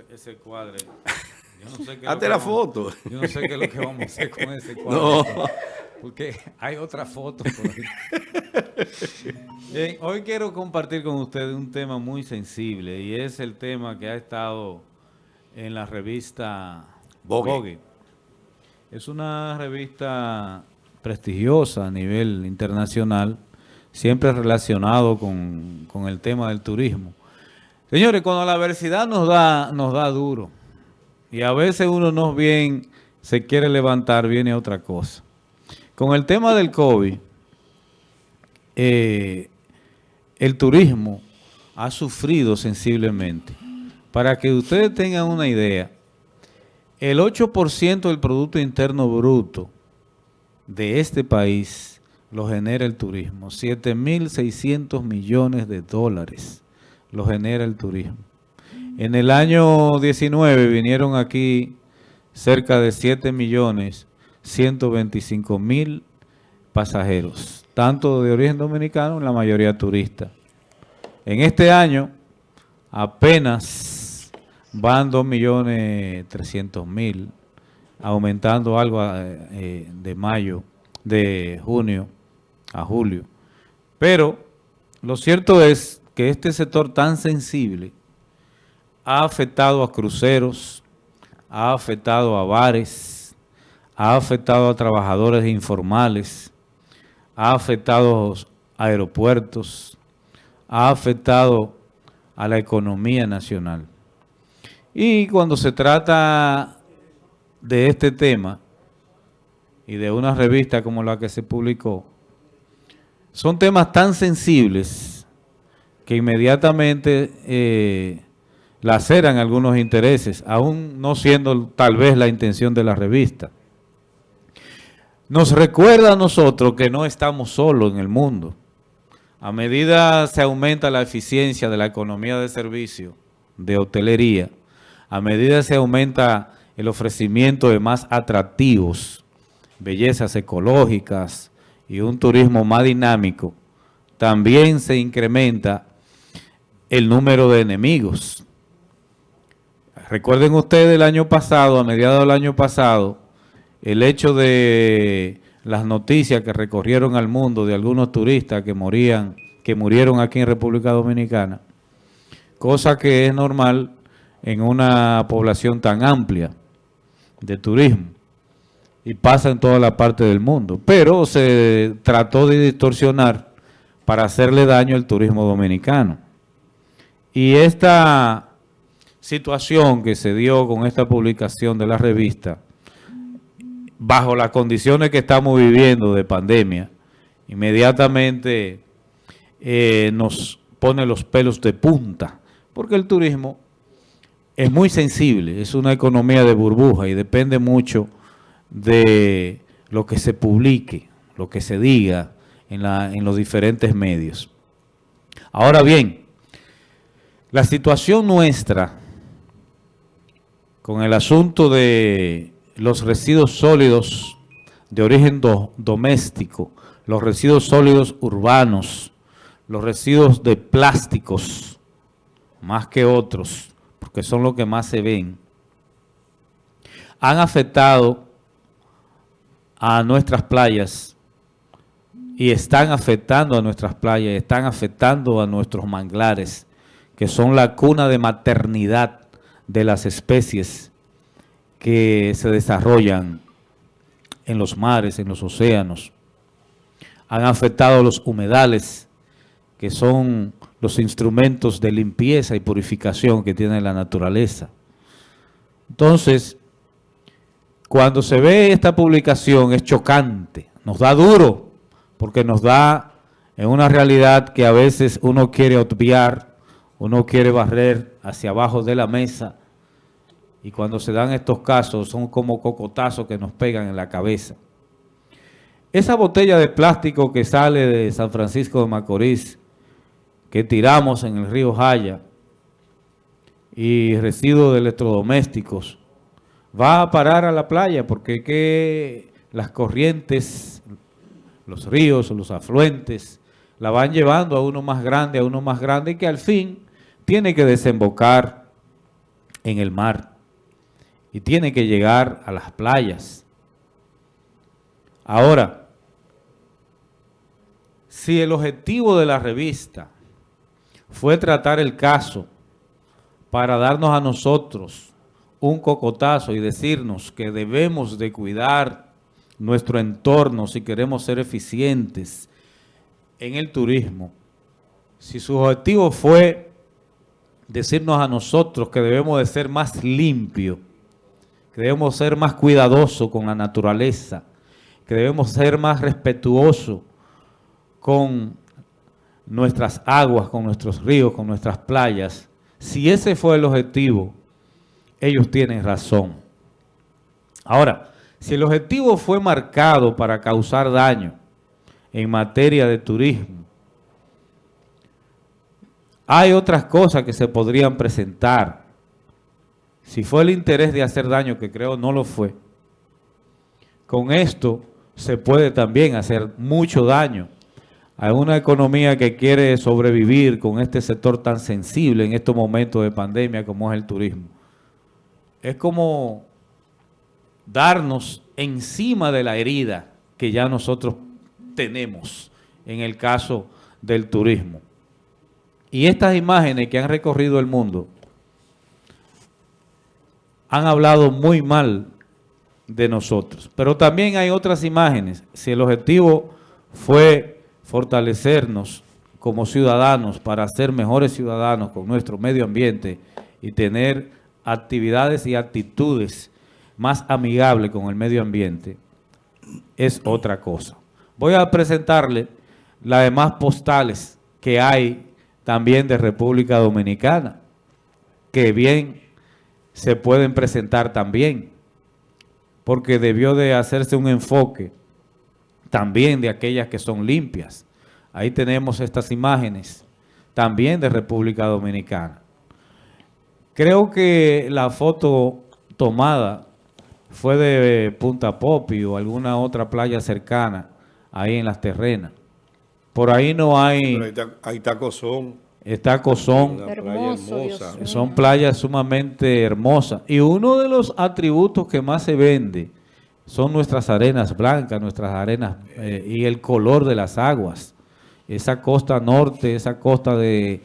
ese, ese cuadre. Yo no sé qué es lo Hazte la vamos- foto. Yo no sé qué es lo que vamos a hacer con ese cuadro. No. Porque hay otra foto por ahí. Bien, hoy quiero compartir con ustedes un tema muy sensible y es el tema que ha estado en la revista Vogue. Vogue. Es una revista prestigiosa a nivel internacional, siempre relacionado con, con el tema del turismo. Señores, cuando la adversidad nos da, nos da duro y a veces uno no bien se quiere levantar, viene otra cosa. Con el tema del COVID, eh, el turismo ha sufrido sensiblemente. Para que ustedes tengan una idea, el 8% del Producto Interno Bruto de este país lo genera el turismo. 7.600 millones de dólares lo genera el turismo. En el año 19 vinieron aquí cerca de 7 millones 125 mil pasajeros, tanto de origen dominicano, la mayoría turistas. En este año apenas van 2 millones 300 mil, aumentando algo eh, eh, de mayo, de junio a julio. Pero lo cierto es que este sector tan sensible ha afectado a cruceros, ha afectado a bares, ha afectado a trabajadores informales, ha afectado a aeropuertos, ha afectado a la economía nacional. Y cuando se trata de este tema y de una revista como la que se publicó, son temas tan sensibles que inmediatamente eh, laceran algunos intereses, aún no siendo tal vez la intención de la revista. Nos recuerda a nosotros que no estamos solos en el mundo. A medida se aumenta la eficiencia de la economía de servicio, de hotelería, a medida se aumenta el ofrecimiento de más atractivos, bellezas ecológicas y un turismo más dinámico, también se incrementa el número de enemigos. Recuerden ustedes el año pasado, a mediados del año pasado, el hecho de las noticias que recorrieron al mundo de algunos turistas que morían, que murieron aquí en República Dominicana, cosa que es normal en una población tan amplia de turismo y pasa en toda la parte del mundo, pero se trató de distorsionar para hacerle daño al turismo dominicano. Y esta situación que se dio con esta publicación de la revista, bajo las condiciones que estamos viviendo de pandemia, inmediatamente eh, nos pone los pelos de punta, porque el turismo es muy sensible, es una economía de burbuja y depende mucho de lo que se publique, lo que se diga en, la, en los diferentes medios. Ahora bien, la situación nuestra con el asunto de los residuos sólidos de origen do- doméstico, los residuos sólidos urbanos, los residuos de plásticos, más que otros, porque son los que más se ven, han afectado a nuestras playas y están afectando a nuestras playas, están afectando a nuestros manglares, que son la cuna de maternidad de las especies que se desarrollan en los mares, en los océanos. Han afectado los humedales, que son los instrumentos de limpieza y purificación que tiene la naturaleza. Entonces, cuando se ve esta publicación es chocante, nos da duro, porque nos da en una realidad que a veces uno quiere obviar, uno quiere barrer hacia abajo de la mesa, y cuando se dan estos casos son como cocotazos que nos pegan en la cabeza. Esa botella de plástico que sale de San Francisco de Macorís, que tiramos en el río Jaya, y residuos de electrodomésticos, va a parar a la playa porque que las corrientes, los ríos, los afluentes, la van llevando a uno más grande, a uno más grande, y que al fin tiene que desembocar en el mar y tiene que llegar a las playas. Ahora, si el objetivo de la revista fue tratar el caso para darnos a nosotros un cocotazo y decirnos que debemos de cuidar nuestro entorno si queremos ser eficientes en el turismo, si su objetivo fue decirnos a nosotros que debemos de ser más limpios, que debemos ser más cuidadosos con la naturaleza, que debemos ser más respetuosos con nuestras aguas, con nuestros ríos, con nuestras playas. Si ese fue el objetivo, ellos tienen razón. Ahora, si el objetivo fue marcado para causar daño en materia de turismo, hay otras cosas que se podrían presentar. Si fue el interés de hacer daño, que creo no lo fue, con esto se puede también hacer mucho daño a una economía que quiere sobrevivir con este sector tan sensible en estos momentos de pandemia como es el turismo. Es como darnos encima de la herida que ya nosotros tenemos en el caso del turismo. Y estas imágenes que han recorrido el mundo han hablado muy mal de nosotros. Pero también hay otras imágenes. Si el objetivo fue fortalecernos como ciudadanos para ser mejores ciudadanos con nuestro medio ambiente y tener actividades y actitudes más amigables con el medio ambiente, es otra cosa. Voy a presentarle las demás postales que hay también de República Dominicana, que bien se pueden presentar también, porque debió de hacerse un enfoque también de aquellas que son limpias. Ahí tenemos estas imágenes también de República Dominicana. Creo que la foto tomada fue de Punta Popi o alguna otra playa cercana, ahí en las terrenas. Por ahí no hay... ahí está, Cozón. Está Cozón. Son playas sumamente hermosas. Y uno de los atributos que más se vende son nuestras arenas blancas, nuestras arenas eh, y el color de las aguas. Esa costa norte, esa costa de,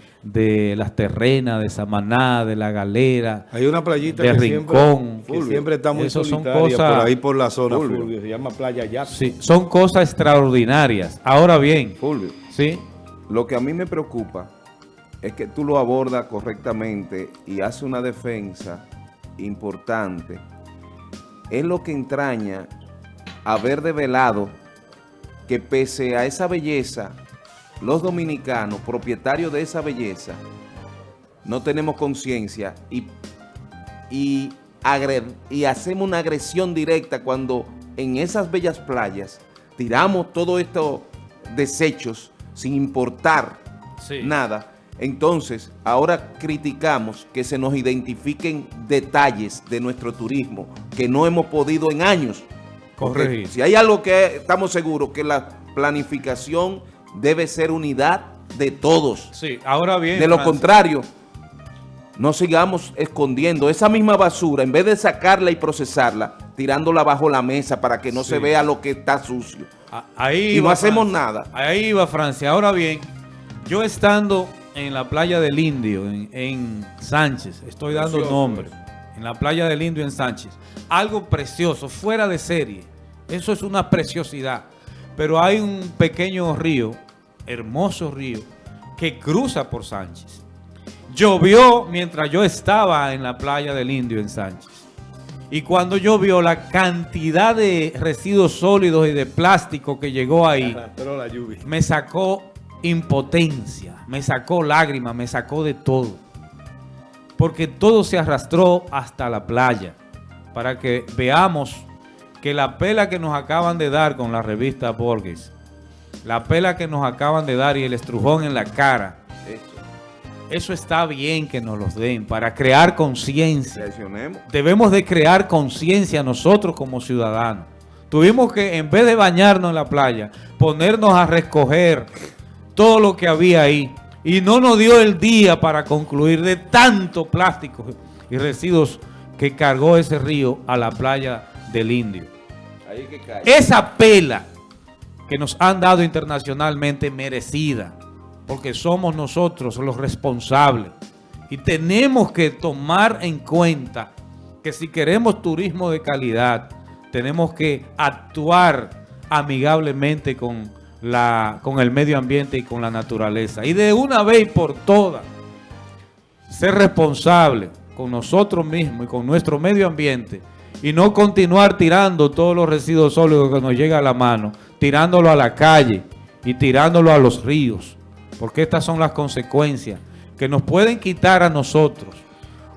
las terrenas, de Samaná, de La Galera, Hay una playita de Rincón. Siempre, que siempre está muy Eso son cosas, por ahí por la zona, Fulvio. se llama Playa Jackson. Sí, son cosas extraordinarias. Ahora bien, Fulvio, ¿sí? lo que a mí me preocupa es que tú lo abordas correctamente y haces una defensa importante. Es lo que entraña haber develado que pese a esa belleza, los dominicanos, propietarios de esa belleza, no tenemos conciencia y, y, y hacemos una agresión directa cuando en esas bellas playas tiramos todos estos desechos sin importar nada. Entonces, ahora criticamos que se nos identifiquen detalles de nuestro turismo que no hemos podido en años corregir. Si hay algo que estamos seguros, que la planificación debe ser unidad de todos. Sí, ahora bien. De lo contrario, no sigamos escondiendo esa misma basura, en vez de sacarla y procesarla, tirándola bajo la mesa para que no se vea lo que está sucio. Ahí y no hacemos nada. Ahí va Francia. Ahora bien, yo estando en la playa del Indio, en, Sánchez, estoy dando nombre, en la playa del Indio en Sánchez, algo precioso, fuera de serie. Eso es una preciosidad. Pero hay un pequeño río, hermoso río, que cruza por Sánchez. Llovió mientras yo estaba en la playa del Indio en Sánchez. Y cuando llovió, la cantidad de residuos sólidos y de plástico que llegó ahí, me sacó impotencia, me sacó lágrimas, me sacó de todo. Porque todo se arrastró hasta la playa. Para que veamos que la pela que nos acaban de dar con la revista Borges, la pela que nos acaban de dar y el estrujón en la cara, eso está bien que nos los den para crear conciencia. Debemos de crear conciencia nosotros como ciudadanos. Tuvimos que, en vez de bañarnos en la playa, ponernos a recoger todo lo que había ahí. Y no nos dio el día para concluir de tanto plástico y residuos que cargó ese río a la playa del Indio. Ahí que cae. Esa pela que nos han dado internacionalmente merecida, porque somos nosotros los responsables. Y tenemos que tomar en cuenta que si queremos turismo de calidad, tenemos que actuar amigablemente con, la, con el medio ambiente y con la naturaleza. Y de una vez por todas, ser responsable con nosotros mismos y con nuestro medio ambiente y no continuar tirando todos los residuos sólidos que nos llega a la mano, tirándolo a la calle y tirándolo a los ríos, porque estas son las consecuencias que nos pueden quitar a nosotros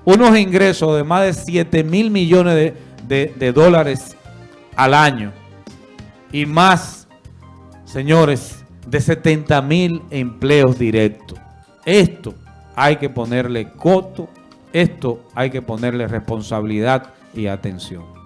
unos ingresos de más de 7 mil millones de, de- de dólares al año y más, señores, de 70 mil empleos directos. Esto hay que ponerle coto, esto hay que ponerle responsabilidad y atención.